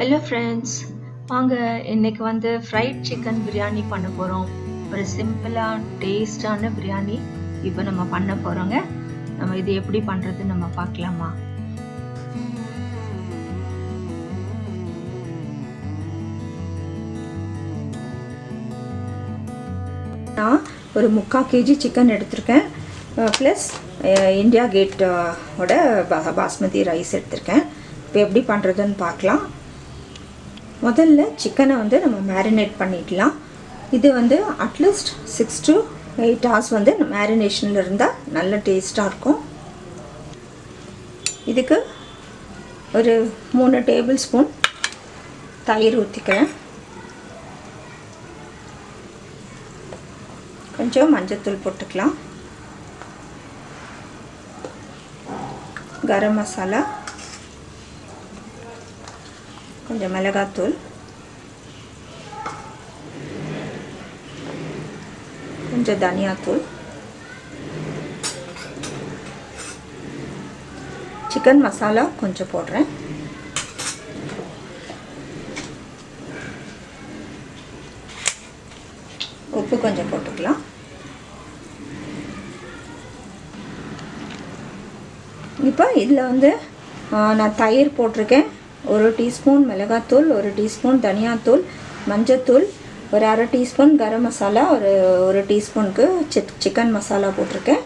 Hello friends வாங்க இன்னைக்கு வந்து ஃப்ரைட் சிக்கன் பிரியாணி பண்ண போகிறோம் ஒரு சிம்பிளாக டேஸ்டான பிரியாணி இப்போ நம்ம பண்ண போகிறோங்க நம்ம இது எப்படி பண்ணுறது நம்ம பார்க்கலாமா? நான் ஒரு முக்கால் கேஜி சிக்கன் எடுத்திருக்கேன். ப்ளஸ் இந்தியா கேட்டோட பாஸ்மதி ரைஸ் எடுத்திருக்கேன். இப்போ எப்படி பண்ணுறதுன்னு பார்க்கலாம். முதல்ல சிக்கனை வந்து நம்ம மேரினேட் பண்ணிடலாம். இது வந்து at least six to eight hours வந்து மேரினேஷனில் இருந்தால் நல்ல டேஸ்ட்டாக இருக்கும். இதுக்கு ஒரு மூணு டேபிள் ஸ்பூன் தயிர் ஊற்றிக்கிறேன் கொஞ்சம் மஞ்சத்தூள் போட்டுக்கலாம். கரம் மசாலா. கொஞ்சம் மிளகாத்தூள் கொஞ்சம் தனியாத்தூள் சிக்கன் மசாலா கொஞ்சம் போடுறேன் உப்பு கொஞ்சம் போட்டுக்கலாம் இப்போ இதில் வந்து நான் தயிர் போட்டிருக்கேன் ஒரு டீஸ்பூன் மிளகாத்தூள் ஒரு டீஸ்பூன் தனியாத்தூள் மஞ்சத்தூள் ஒரு அரை டீஸ்பூன் கரம் மசாலா ஒரு ஒரு டீஸ்பூனுக்கு சிக் சிக்கன் மசாலா போட்டிருக்கேன்.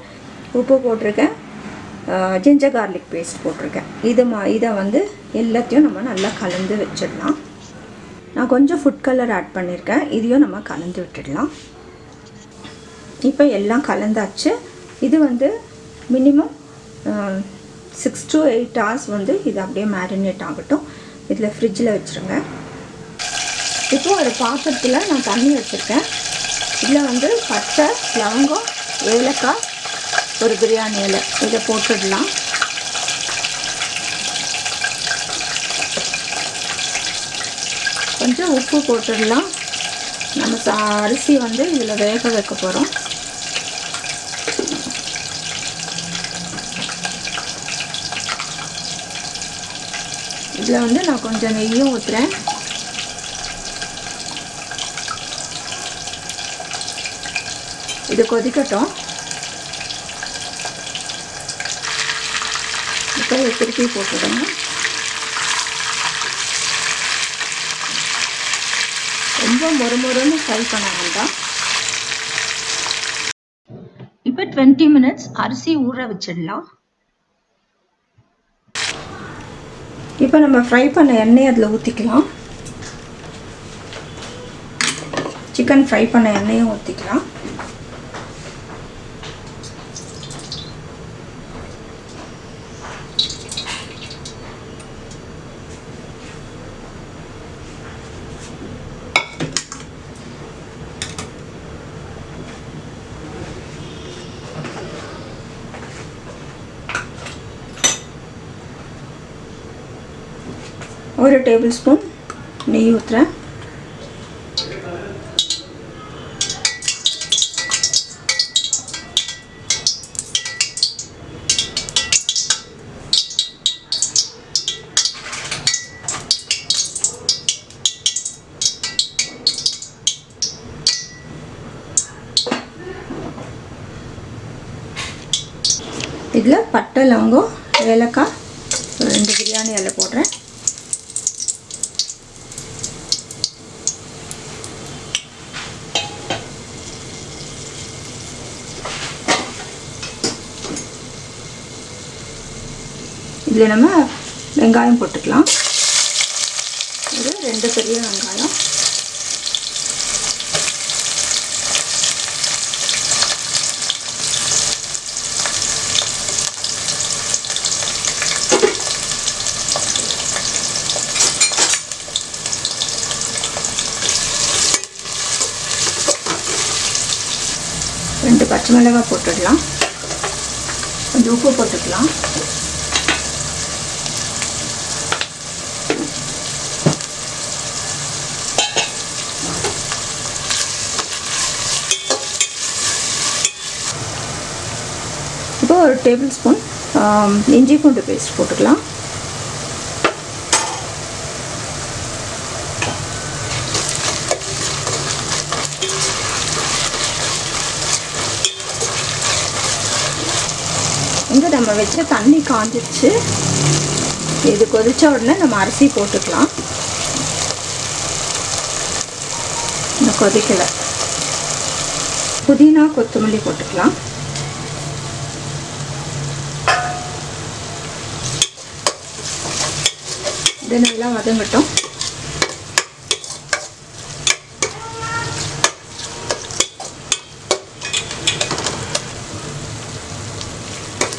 உப்பு போட்டிருக்கேன். ஜிஞ்சர் கார்லிக் பேஸ்ட் போட்டிருக்கேன். இது மா இதை வந்து எல்லாத்தையும் நம்ம நல்லா கலந்து வச்சிடலாம். நான் கொஞ்சம் ஃபுட் கலர் ஆட் பண்ணியிருக்கேன் இதையும் நம்ம கலந்து விட்டுடலாம். இப்போ எல்லாம் கலந்தாச்சு. இது வந்து minimum six to eight hours வந்து இது அப்படியே மேரினேட் ஆகட்டும். இதில் ஃப்ரிட்ஜில் வச்சுருங்க. இப்போது ஒரு பாத்திரத்தில் நான் தண்ணி வச்சுருக்கேன். இதில் வந்து பட்டை லவங்கம் ஏலக்காய் ஒரு பிரியாணி இலை. இதை போட்டுடலாம். கொஞ்சம் உப்பு போட்டுடலாம். நம்ம சா அரிசி வந்து இதில் வேக வைக்க போகிறோம் இதில் வந்து நான் கொஞ்சம் நெய்யும் ஊற்றுறேன் இது கொதிக்கட்டும். இப்போ திருப்பி போட்டுடணும் ரொம்ப மொறுமொறுன்னு ஃப்ரை பண்ண வேண்டாம். இப்போ டுவெண்ட்டி மினிட்ஸ் அரிசி ஊற வச்சிடலாம். இப்போ நம்ம ஃப்ரை பண்ண எண்ணெய் அதில் ஊற்றிக்கலாம் சிக்கன் ஃப்ரை பண்ண எண்ணெயும் ஊற்றிக்கலாம் ஒரு டேபிள் ஸ்பூன் நெய் ஊற்றுறேன் இதில் பட்டை லவங்கம் ஏலக்காய் ரெண்டு பிரியாணி அதில் போடுறேன். இதில் நம்ம வெங்காயம் போட்டுக்கலாம். ஒரு ரெண்டு பெரிய வெங்காயம். ரெண்டு பச்சை மிளகாய் போட்டுடலாம். கொஞ்சம் உப்பு போட்டுக்கலாம். ஒரு டேபிள் ஸ்பூன் இஞ்சி பூண்டு பேஸ்ட் போட்டுக்கலாம். இங்கே நம்ம வச்ச தண்ணி காஞ்சிச்சு இது கொதித்த உடனே நம்ம அரிசி போட்டுக்கலாம். கொதிக்கலை. புதினா கொத்தமல்லி போட்டுக்கலாம். இது வதங்கட்டும்.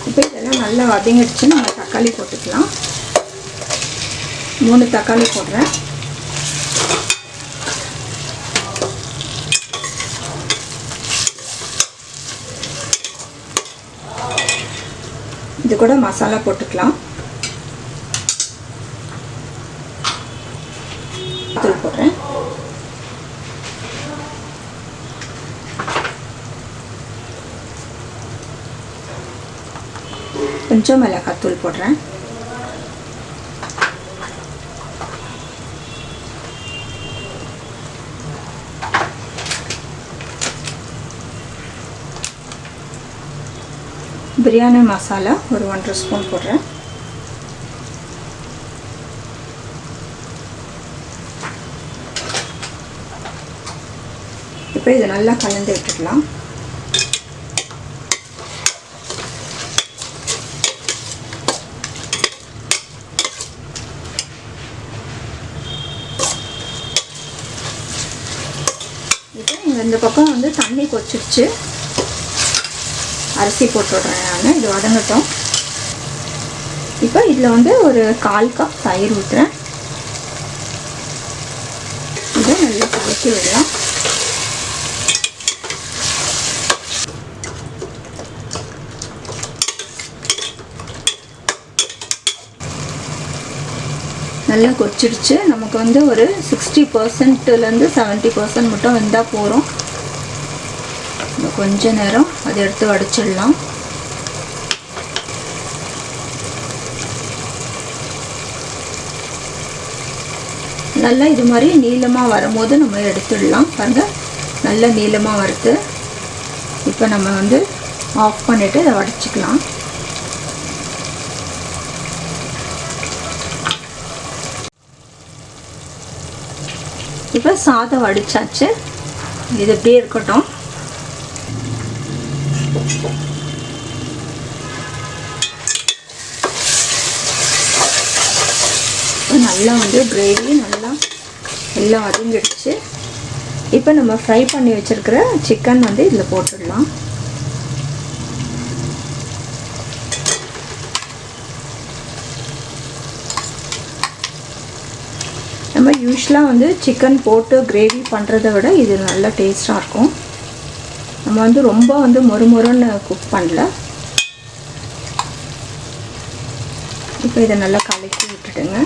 இப்போ இதெல்லாம் நல்லா வதங்கிடுச்சு. நம்ம தக்காளி போட்டுக்கலாம். மூணு தக்காளி போடுறேன். இது கூட மசாலா போட்டுக்கலாம் தூள் போடுறேன் கொஞ்சம் மிளகாத்தூள் போடுறேன். பிரியாணி மசாலா ஒரு ஒன்றரை ஸ்பூன் போடுறேன். இப்போ இதை நல்லா கலந்து விட்டுக்கலாம் இப்போ இங்கே இந்த பக்கம் வந்து தண்ணி கொச்சிடுச்சு அரிசி போட்டு நான். இது வதங்கட்டும். இப்போ இதில் வந்து ஒரு கால் கப் தயிர் ஊற்றுறேன் இதை நல்லா கலக்கி விடலாம். நல்லா கொச்சிடுச்சு நமக்கு வந்து ஒரு சிக்ஸ்டி பர்சன்ட்லேருந்து செவன்ட்டி பர்சன்ட் மட்டும் வெந்தால் போகிறோம் கொஞ்ச நேரம் அதை எடுத்து வடிச்சிடலாம். நல்லா இது மாதிரி நீளமாக வரும்போது நம்ம எடுத்துடலாம். பாருங்கள் நல்லா நீளமாக வருது. இப்போ நம்ம வந்து ஆஃப் பண்ணிவிட்டு இதை வடிச்சிக்கலாம். இப்போ சாதம் வடித்தாச்சு இது இப்படியே இருக்கட்டும். நல்லா வந்து கிரேவி நல்லா எல்லாம் வதங்கிடுச்சு இப்போ நம்ம ஃப்ரை பண்ணி வச்சுருக்கிற சிக்கன் வந்து இதில் போட்டுடலாம். நம்ம யூஸ்வலாக வந்து சிக்கன் போட்டு கிரேவி பண்ணுறத விட இது நல்லா டேஸ்ட்டாக இருக்கும். நம்ம வந்து ரொம்ப வந்து மொறுமொறுன்னு குக் பண்ணல. இப்போ இதை நல்லா கலக்கி விட்டுடுங்க.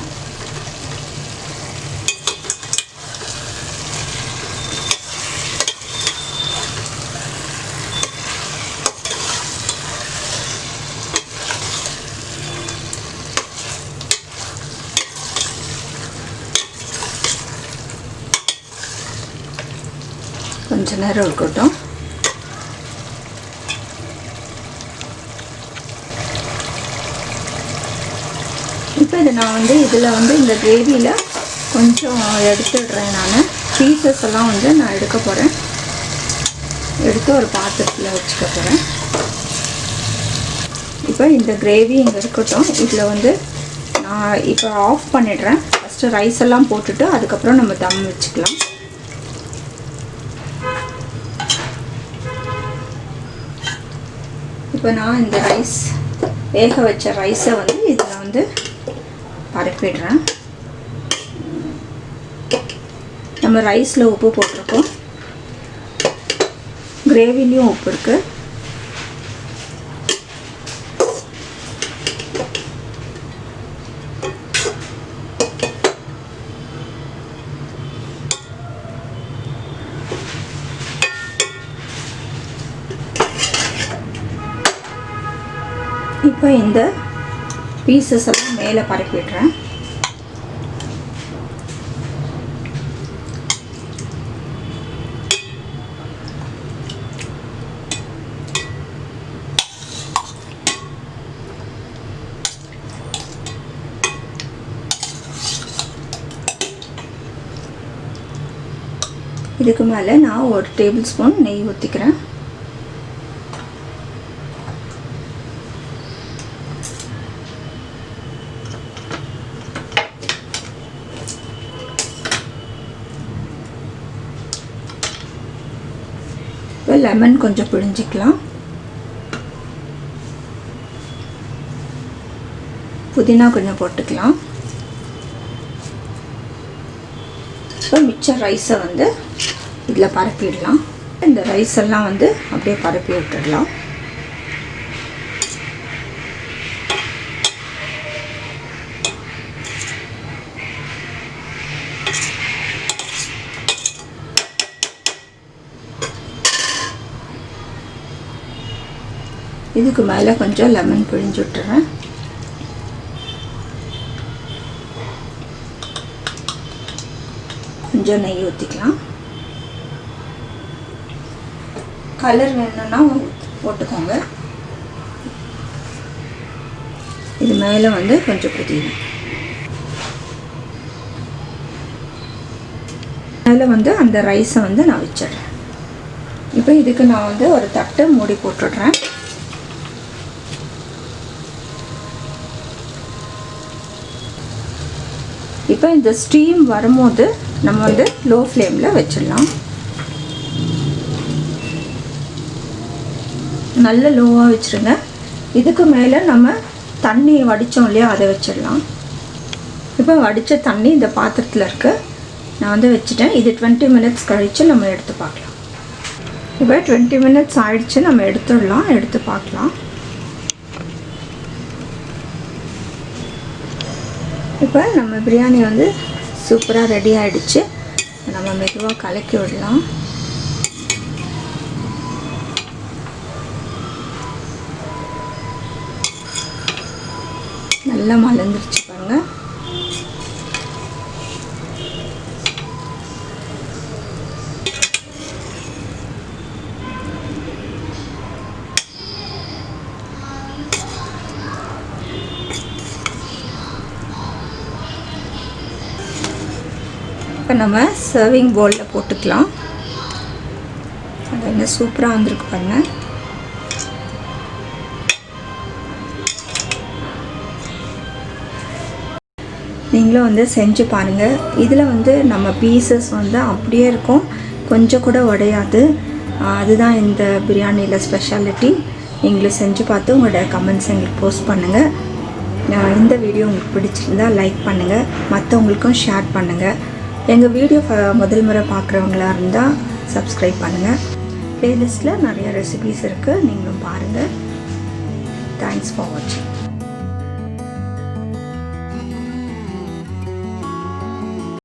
கொஞ்ச நேரம் இருக்கட்டும். இப்போ இது நான் வந்து இதில் வந்து இந்த கிரேவியில் கொஞ்சம் எடுத்துடுறேன் நான். பீசஸ் எல்லாம் வந்து நான் எடுக்க போகிறேன் எடுத்து ஒரு பாத்திரத்தில் வச்சுக்க போகிறேன் இப்போ இந்த கிரேவி இங்கே இருக்கட்டும். இதில் வந்து நான் இப்போ ஆஃப் பண்ணிடுறேன். ஃபஸ்ட்டு ரைஸ் எல்லாம் போட்டுட்டு அதுக்கப்புறம் நம்ம தம் வச்சுக்கலாம். இப்போ நான் இந்த ரைஸ் வேக வச்ச ரைஸை வந்து இதில் வந்து பரப்பிடுறேன். நம்ம ரைஸில் உப்பு போட்டிருக்கோம். கிரேவிலையும் உப்பு இருக்குது இப்போ இந்த பீசஸ் எல்லாம் மேலே பரப்பி விடுறேன் இதுக்கு மேலே நான் ஒரு டேபிள் ஸ்பூன் நெய் ஊற்றிக்கிறேன் லெமன் கொஞ்சம் பிழிஞ்சிக்கலாம். புதினா கொஞ்சம் போட்டுக்கலாம். இப்போ மிச்ச ரைஸை வந்து இதில் பரப்பிடலாம். இந்த ரைஸ் எல்லாம் வந்து அப்படியே பரப்பி விட்டுடலாம். இதுக்கு மேலே கொஞ்சம் லெமன் பிழிஞ்சு விட்டுறேன். கொஞ்சம் நெய் ஊற்றிக்கலாம் கலர் வேணும்னா போட்டுக்கோங்க. இது மேலே வந்து கொஞ்சம் புதினா. மேலே வந்து அந்த ரைஸை வந்து நான் வச்சிடுறேன். இப்போ இதுக்கு நான் வந்து ஒரு தட்டு மூடி போட்டுடுறேன். இப்போ இந்த ஸ்டீம் வரும்போது நம்ம வந்து லோ ஃப்ளேமில் வச்சிடலாம். நல்ல லோவாக வச்சுருங்க. இதுக்கு மேலே நம்ம தண்ணி வடித்தோம் இல்லையா அதை வச்சிடலாம். இப்போ வடித்த தண்ணி இந்த பாத்திரத்தில் இருக்குது நான் வந்து வச்சுட்டேன். இது டுவெண்ட்டி மினிட்ஸ் கழித்து நம்ம எடுத்து பார்க்கலாம். இப்போ டுவெண்ட்டி மினிட்ஸ் ஆகிடுச்சு நம்ம எடுத்துடலாம் எடுத்து பார்க்கலாம். இப்போ நம்ம பிரியாணி வந்து சூப்பராக ரெடி ஆகிடுச்சு நம்ம மெதுவாக கலக்கி விடலாம். நல்லா மலர்ந்துருச்சு பாருங்கள் இப்போ நம்ம சர்விங் பவுலில் போட்டுக்கலாம். அது என்ன சூப்பராக வந்திருக்கு பாருங்க. நீங்களும் வந்து செஞ்சு பாருங்கள் இதில் வந்து நம்ம பீசஸ் வந்து அப்படியே இருக்கும். கொஞ்சம் கூட உடையாது. அதுதான் இந்த பிரியாணியில் ஸ்பெஷாலிட்டி நீங்களும் செஞ்சு பார்த்து உங்களோட கமெண்ட்ஸ் எங்களுக்கு போஸ்ட் பண்ணுங்கள் இந்த வீடியோ உங்களுக்கு பிடிச்சிருந்தா லைக் பண்ணுங்கள் மற்றவங்களுக்கும் ஷேர் பண்ணுங்கள் எங்கள் வீடியோ ஃப- முதல் முறை பார்க்குறவங்களா இருந்தால் சப்ஸ்கிரைப் பண்ணுங்கள் ப்ளேலிஸ்ட்டில் நிறைய ரெசிபீஸ் இருக்குது நீங்களும் பாருங்கள் தேங்க்ஸ் ஃபார் வாட்சிங்